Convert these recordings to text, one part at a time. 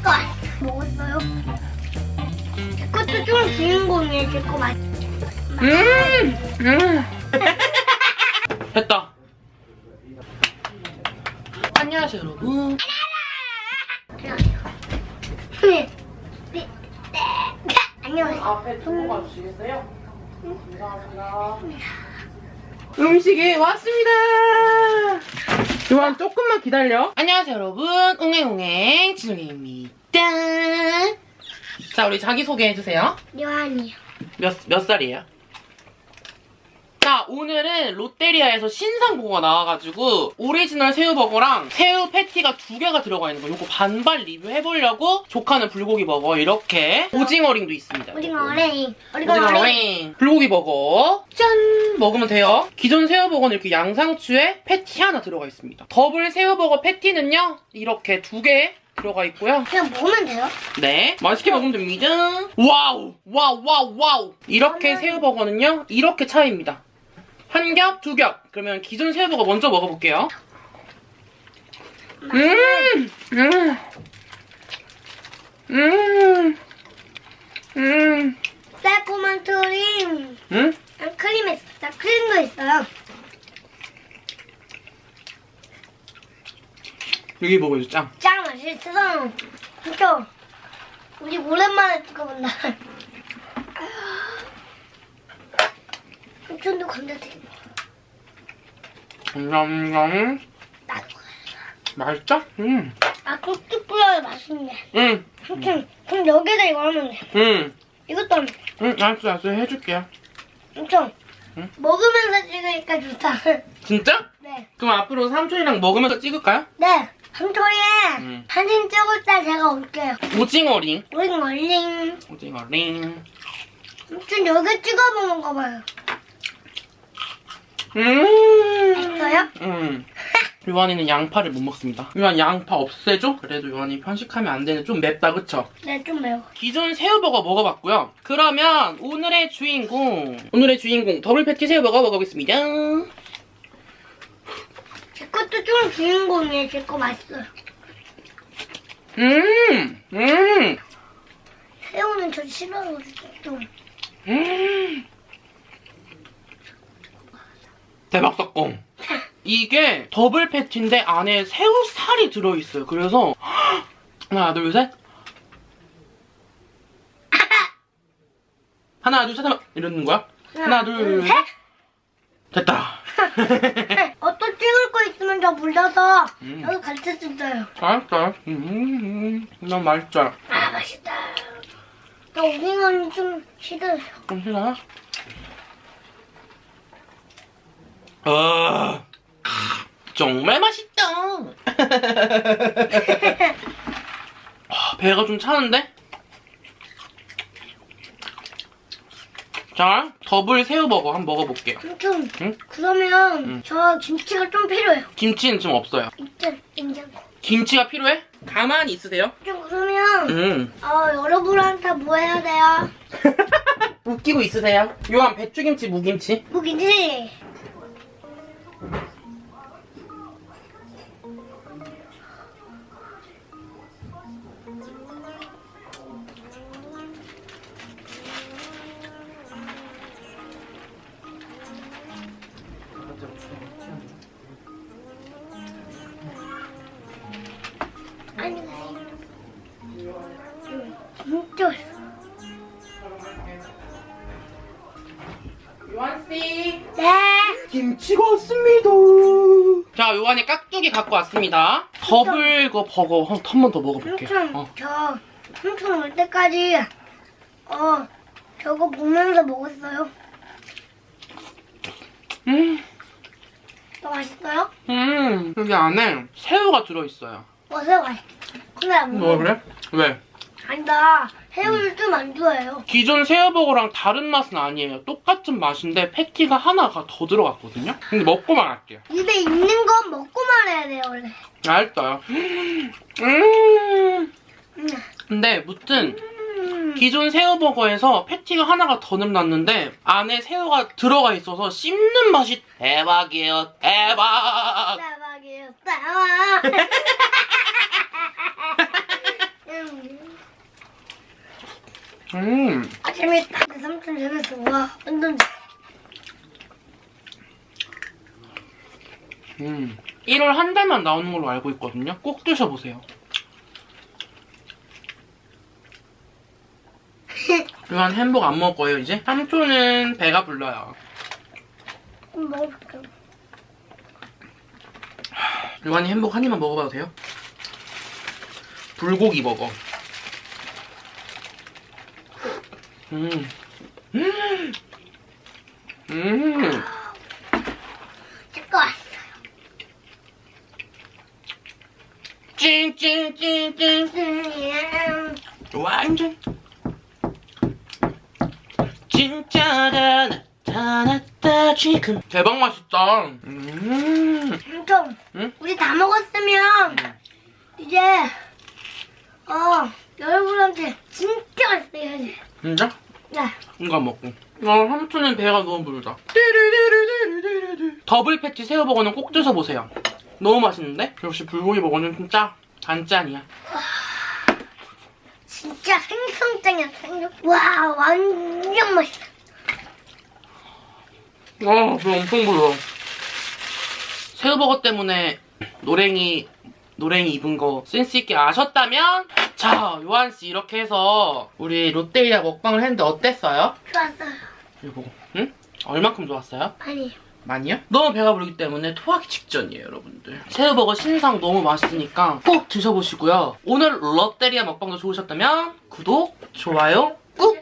제거 먹었어요? 제 것도 좀 주인공이에요. 제거 맛. 음, 음. 됐다. 안녕하세요, 여러분. 네. 네. 네. 안녕하세요. 앞에 좀 뽑아주시겠어요? 감사합니다. 음식이 왔습니다. 요한 조금만 기다려. 안녕하세요, 여러분. 웅행웅행 지송입니다. 자, 우리 자기소개 해주세요. 요한이요. 몇, 몇 살이에요? 자, 오늘은 롯데리아에서 신상 버거가 나와가지고 오리지널 새우버거랑 새우 패티가 두 개가 들어가 있는 거 요거 반반 리뷰해보려고 조카는 불고기 버거 이렇게 오징어링도 있습니다. 오징어 어레인. 오징어 오징어 어레인. 링 불고기 버거 짠 먹으면 돼요. 기존 새우버거는 이렇게 양상추에 패티 하나 들어가 있습니다. 더블 새우버거 패티는요 이렇게 두 개 들어가 있고요. 그냥 먹으면 돼요? 네, 맛있게 먹으면 됩니다. Wow, wow, wow, wow. 이렇게 새우버거는요, 이렇게 차이입니다. 한 겹, 두 겹. 그러면 기존 새우버거 먼저 먹어볼게요. 음, 음, 음, 음, 새콤한 크림. 음? 있어. 있어요. 여기 먹어요, 짱. 짱 맛있어. 진짜. 우리 오랜만에 찍어본다. 삼촌도 감자튀김. 냠냠. 나도. 맛있죠? 음, 아, 꾹꾹 뿌려야 맛있네. 음, 삼촌, 그럼 여기다 이거 하면 돼. 음, 이것도 하면 돼. 음, 알았어, 알았어. 해줄게요. 삼촌. 응? 먹으면서 찍으니까 좋다. 진짜? 네. 그럼 앞으로 삼촌이랑 먹으면서 찍을까요? 네. 삼촌이 음. 사진 찍을 때 제가 올게요. 오징어링. 멀링. 오징어링. 삼촌 여기 찍어 먹는 거 봐요. 음. 맛있어요? 음. 요한이는 양파를 못 먹습니다. 요한 양파 없애줘? 그래도 요한이 편식하면 안 되는 좀 맵다, 그쵸? 네, 좀 매워. 기존 새우버거 먹어봤고요. 그러면 오늘의 주인공, 오늘의 주인공 더블 패티 새우버거 먹어보겠습니다. 제 것도 좀 주인공이에요. 제 거 맛있어요. 음, 음, 새우는 저 싫어하거든요. 좀. 음. 대박 사건. 이게 더블 패티인데 안에 새우살이 들어있어요. 그래서 하나, 둘, 셋. 하나, 둘, 셋 하면 이러는 거야? 하나, 둘, 셋. 됐다. 어, 또 찍을 거 있으면 저 불러서 음. 여기 같이 찍어요. 맛있다. 음, 너무 맛있죠? 아, 맛있다. 나 오징어는 좀 싫어요. 좀 싫어요? 아, 정말 맛있다. 아, 배가 좀 차는데? 자, 더블 새우버거 한번 먹어볼게요. 삼촌, 응? 그러면 응. 저 김치가 좀 필요해요. 김치는 좀 없어요. 일단 냉장고. 김치가 필요해? 가만히 있으세요. 좀 그러면 음. 어, 여러분한테 뭐 해야 돼요? 웃기고 있으세요. 요한 배추김치, 무김치. 무기지? 아니, 진짜. 요한씨. 네. 김치가 왔습니다. 자, 요한이 깍두기 갖고 왔습니다. 더블 그 버거 한 번 더 먹어볼게요. 삼촌, 어. 저 삼촌 올 때까지 어 저거 보면서 먹었어요. 음, 더 맛있어요? 음, 여기 안에 새우가 들어있어요. 어, 새우 맛있어. 근데 안뭐 먹어. 그래? 왜? 아니다. 새우를 좀안 좋아해요. 기존 새우버거랑 다른 맛은 아니에요. 똑같은 맛인데 패티가 하나가 더 들어갔거든요. 근데 먹고 말할게요. 입에 있는 건 먹고 말해야 돼요, 원래. 알았어요. 음, 음. 근데 무튼 음. 기존 새우버거에서 패티가 하나가 더 늘어났는데 안에 새우가 들어가 있어서 씹는 맛이 대박이에요. 대박. 대박이에요. 대박. 음, 음. 아 재밌다. 내 삼촌 재밌어. 와 완전 음. 1월 한 달만 나오는 걸로 알고 있거든요. 꼭 드셔보세요. 요한 햄버거 안 먹을 거예요, 이제? 삼촌은 배가 불러요. 좀 먹어볼게. 요한이 햄버거 한 입만 먹어봐도 돼요? 불고기 버거. 음. 음. 음. 제거 왔어. 찡찡찡찡. 음, 완전 진짜가 나타났다 지금 대박 맛있다 음 삼촌. 응? 우리 다 먹었으면 이제 어 여러분한테 진짜 맛있어야지. 진짜? 네. 이거 먹고 어 삼촌은 배가 너무 부르다 더블 패티 새우버거는 꼭 드셔보세요 너무 맛있는데? 역시 불고기 버거는 진짜 단짠이야 진짜 생선장이야 생선. 와 완전 맛있어. 아, 배 엄청 불러. 새우버거 때문에 노랭이 노랭이 입은 거 센스 있게 아셨다면 자 요한 씨 이렇게 해서 우리 롯데리아 먹방을 했는데 어땠어요? 좋았어요. 이거 응? 얼마큼 좋았어요? 아니 많이요? 너무 배가 부르기 때문에 토하기 직전이에요 여러분들 새우버거 신상 너무 맛있으니까 꼭 드셔보시고요 오늘 롯데리아 먹방도 좋으셨다면 구독, 좋아요 꾹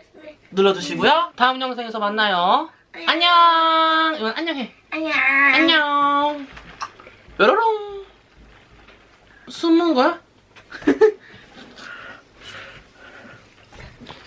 눌러주시고요 다음 영상에서 만나요 안녕 이건 안녕해 안녕. 안녕. 뾰로롱. 숨은 거야?